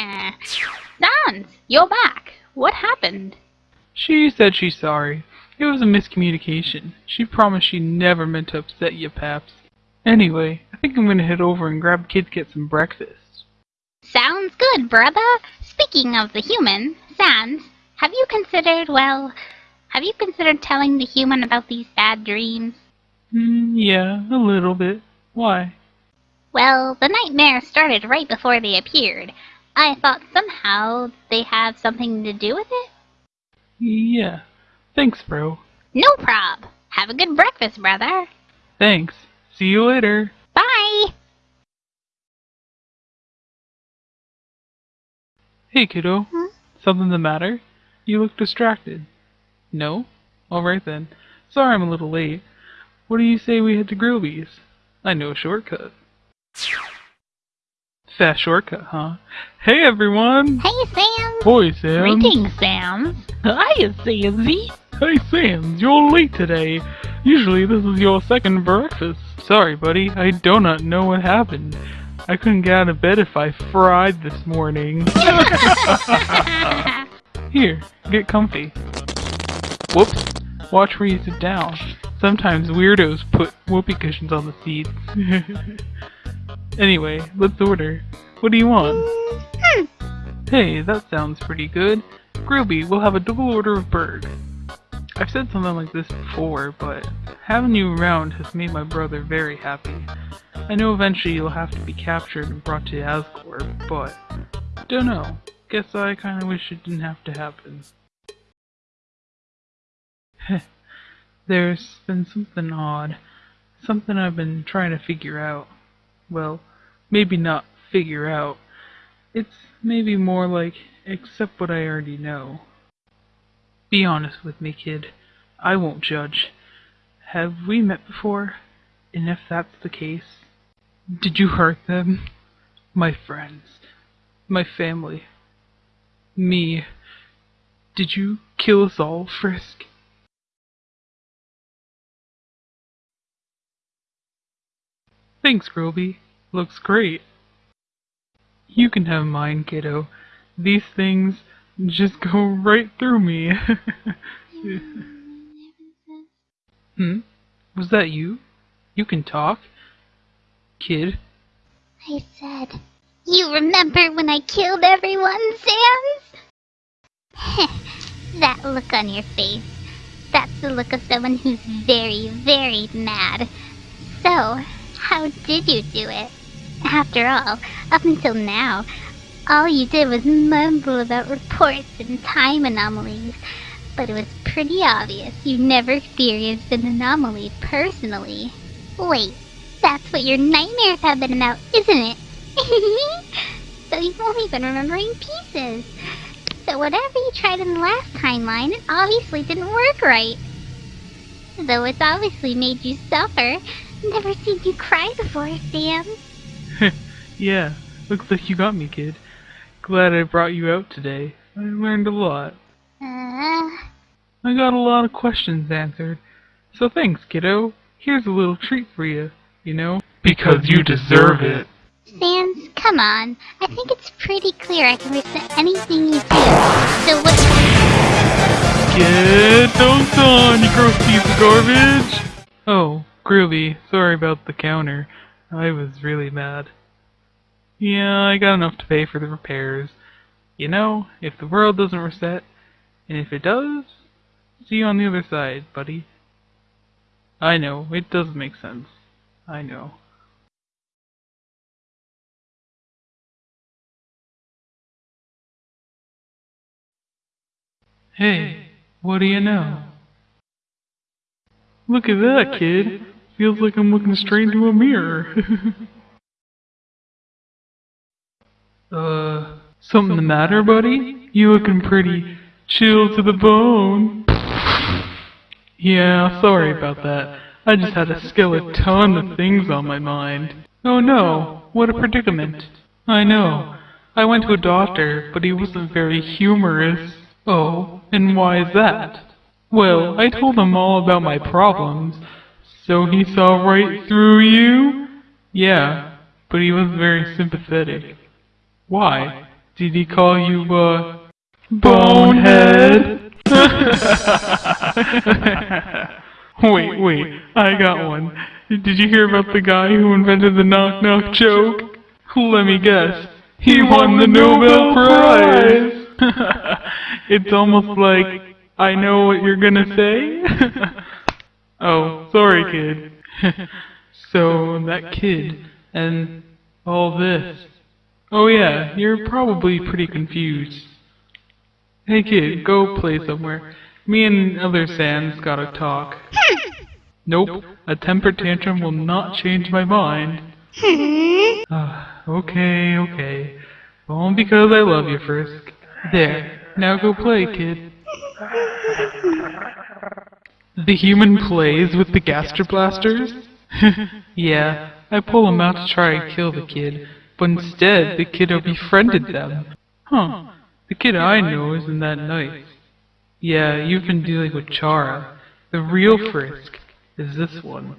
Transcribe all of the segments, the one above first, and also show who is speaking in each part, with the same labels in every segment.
Speaker 1: Sans, you're back. What happened?
Speaker 2: She said she's sorry. It was a miscommunication. She promised she never meant to upset you, Paps. Anyway, I think I'm gonna head over and grab kids get some breakfast.
Speaker 1: Sounds good, brother. Speaking of the human, Sans, have you considered, well, have you considered telling the human about these bad dreams?
Speaker 2: Mm, yeah, a little bit. Why?
Speaker 1: Well, the nightmare started right before they appeared. I thought somehow they have something to do with it.
Speaker 2: Yeah. Thanks, bro.
Speaker 1: No prob. Have a good breakfast, brother.
Speaker 2: Thanks. See you later.
Speaker 1: Bye.
Speaker 2: Hey, kiddo.
Speaker 1: Hmm?
Speaker 2: Something the matter? You look distracted. No? Alright then. Sorry I'm a little late. What do you say we head to Grillby's? I know a shortcut. Fast shortcut, huh? Hey everyone!
Speaker 1: Hey, Sans.
Speaker 2: Boy, Sans.
Speaker 1: Greetings, Sans. Hiya, Sansy.
Speaker 2: Hey, Sans, you're late today. Usually this is your second breakfast. Sorry, buddy, I do not know what happened. I couldn't get out of bed if I fried this morning. Here, get comfy. Whoops. Watch where you sit down. Sometimes weirdos put whoopee cushions on the seats. anyway, let's order. What do you want?
Speaker 1: Hmm.
Speaker 2: Hey, that sounds pretty good. Grillby, we'll have a double order of burg. I've said something like this before, but having you around has made my brother very happy. I know eventually you'll have to be captured and brought to Asgore, but don't know. Guess I kinda wish it didn't have to happen. Heh. There's been something odd. Something I've been trying to figure out. Well, maybe not figure out. It's maybe more like accept what I already know. Be honest with me, kid. I won't judge. Have we met before? And if that's the case, did you hurt them? My friends. My family. Me. Did you kill us all, Frisk? Thanks, Grillby. Looks great. You can have mine, kiddo. These things just go right through me. hmm? Was that you? You can talk? Kid?
Speaker 1: I said, You remember when I killed everyone, Sans? that look on your face. That's the look of someone who's very, very mad. So, how did you do it? After all, up until now, all you did was mumble about reports and time anomalies. But it was pretty obvious you never experienced an anomaly personally. Wait, that's what your nightmares have been about, isn't it? so you've only been remembering pieces. So whatever you tried in the last timeline, it obviously didn't work right. Though it's obviously made you suffer. Never seen you cry before, Sans.
Speaker 2: yeah, looks like you got me, kid. Glad I brought you out today. I learned a lot.
Speaker 1: Uh...
Speaker 2: I got a lot of questions answered. So thanks, kiddo. Here's a little treat for you, you know? Because you deserve it.
Speaker 1: Sans, come on. I think it's pretty clear I can resent anything you do. So what...
Speaker 2: Get those on, you gross piece of garbage! Oh, Grillby, sorry about the counter. I was really mad. Yeah, I got enough to pay for the repairs. You know, if the world doesn't reset, and if it does, see you on the other side, buddy. I know, it doesn't make sense. I know. Hey, what do you know? Look at that, kid. Feels like I'm looking straight into a mirror. uh, something the matter, buddy? You looking pretty chill to the bone. Yeah, sorry about that. I just had a skeleton of things on my mind. Oh no, what a predicament. I know. I went to a doctor, but he wasn't very humorous. Oh, and why is that? Well, I told him all about my problems. So he saw right through you? Yeah, but he wasn't very sympathetic. Why? Did he call you, uh, Bonehead? wait, wait, I got one. Did you hear about the guy who invented the knock knock joke? Let me guess. He won the Nobel Prize! it's almost like I know what you're gonna say. oh, sorry, kid. so, that kid, and all this. Oh yeah, you're probably pretty confused. Hey kid, go play somewhere. Me and other Sans gotta talk. Nope, a temper tantrum will not change my mind. uh, okay, okay. Only because I love you, Frisk. There, now go play, kid. The human plays with the Gaster Blasters? yeah, I pull him out to try and kill the kid, but instead the kiddo befriended them. Huh, the kid I know isn't that nice. Yeah, you've been dealing with Chara. The real Frisk is this one.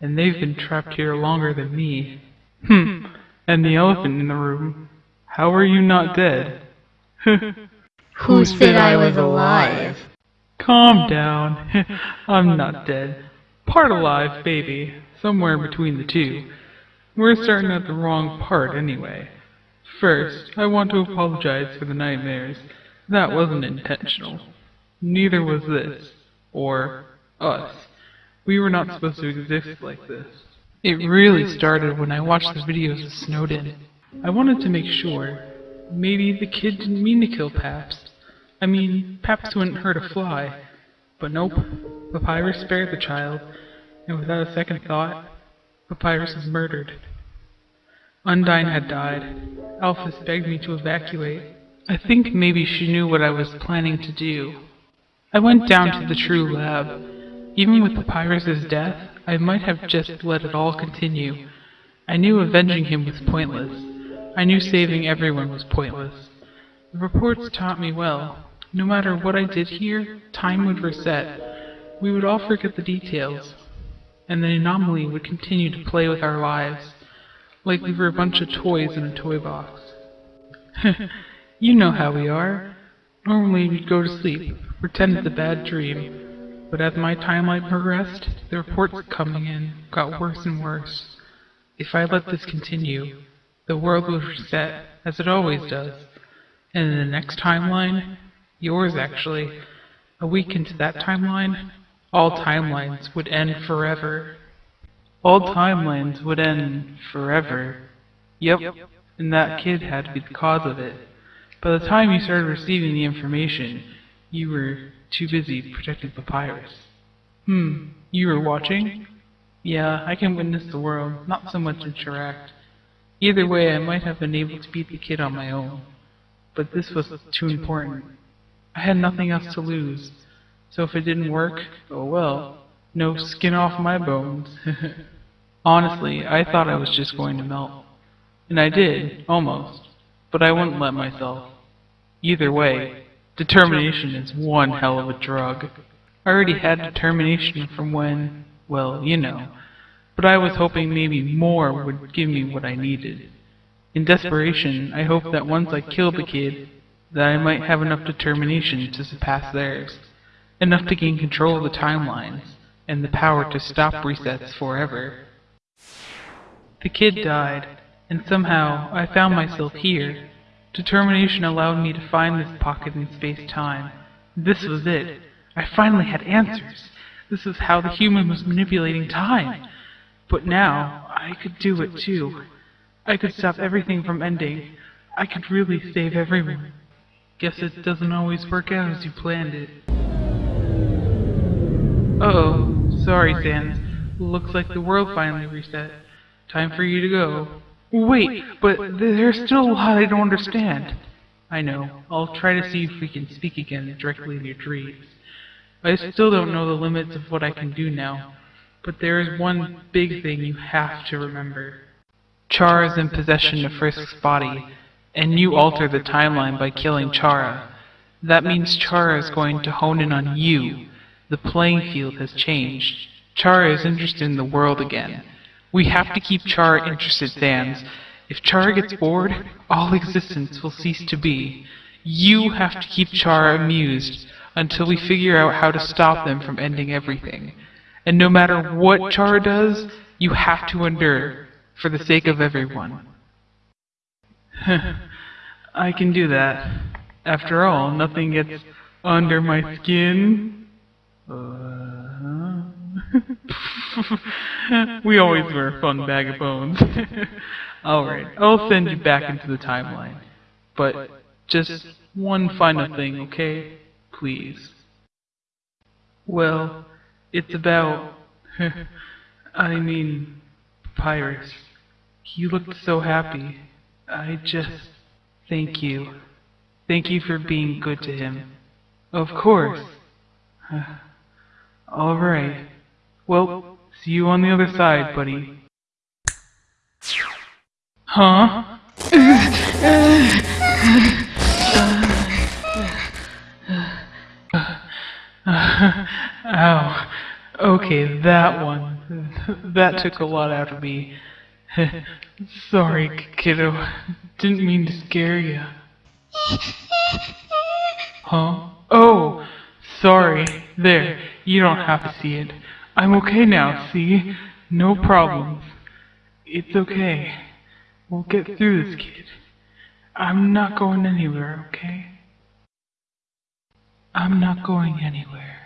Speaker 2: And they've been trapped here longer than me. Hmm, and the elephant in the room. How are you not dead?
Speaker 3: Who said I was alive?
Speaker 2: Calm down. I'm not dead. Part alive, baby. Somewhere between the two. We're starting at the wrong part anyway. First, I want to apologize for the nightmares. That wasn't intentional. Neither was this. Or us. We were not supposed to exist like this. It really started when I watched the videos of Snowdin. I wanted to make sure. Maybe the kid didn't mean to kill Paps. I mean, Paps wouldn't hurt a fly. But nope, Papyrus spared the child, and without a second thought, Papyrus was murdered. Undyne had died. Alphys begged me to evacuate. I think maybe she knew what I was planning to do. I went down to the true lab. Even with Papyrus's death, I might have just let it all continue. I knew avenging him was pointless. I knew saving everyone was pointless. The reports taught me well. No matter what I did here, time would reset. We would all forget the details. And the anomaly would continue to play with our lives, like we were a bunch of toys in a toy box. you know how we are. Normally we'd go to sleep, pretend it's a bad dream. But as my timeline progressed, the reports coming in got worse and worse. If I let this continue, the world would reset, as it always does. And in the next timeline, Yours, actually. A week into that timeline, all timelines would end forever. All timelines would end forever. Yep, and that kid had to be the cause of it. By the time you started receiving the information, you were too busy protecting Papyrus. Hmm, you were watching? Yeah, I can witness the world, not so much interact. Either way, I might have been able to beat the kid on my own. But this was too important. I had nothing else to lose. So if it didn't work, oh well. No skin off my bones. Honestly, I thought I was just going to melt. And I did, almost. But I wouldn't let myself. Either way, determination is one hell of a drug. I already had determination from when, well, you know. But I was hoping maybe more would give me what I needed. In desperation, I hoped that once I killed the kid, that I might have enough determination to surpass theirs, enough to gain control of the timelines, and the power to stop resets forever. The kid died, and somehow I found myself here. Determination allowed me to find this pocket in space-time. This was it. I finally had answers. This is how the human was manipulating time. But now, I could do it too. I could stop everything from ending. I could really save everyone. Guess it doesn't always work out as you planned it. Uh oh, sorry Sans. Looks like the world finally reset. Time for you to go. Wait, but there's still a lot I don't understand. I know. I'll try to see if we can speak again directly in your dreams. I still don't know the limits of what I can do now, but there is one big thing you have to remember. Char is in possession of Frisk's body, and you alter the timeline by killing Chara. That means Chara is going to hone in on you. The playing field has changed. Chara is interested in the world again. We have to keep Chara interested, Sans. If Chara gets bored, all existence will cease to be. You have to keep Chara amused until we figure out how to stop them from ending everything. And no matter what Chara does, you have to endure, for the sake of everyone. I can do that. After all, nothing gets under my skin. Uh, we always were a fun bag of bones. Alright, I'll send you back into the timeline. But just one final thing, okay? Please. Well, it's about. I mean, Papyrus. He looked so happy. I just. Thank you. Thank you for being good to him. Of course. Alright. Well, see you on the other side, buddy. Huh? Ow. Okay, that one. That took a lot out of me. Sorry, kiddo. Didn't mean to scare you. Huh? Oh, sorry. There, you don't have to see it. I'm okay now, see? No problems. It's okay. We'll get through this, kid. I'm not going anywhere, okay? I'm not going anywhere.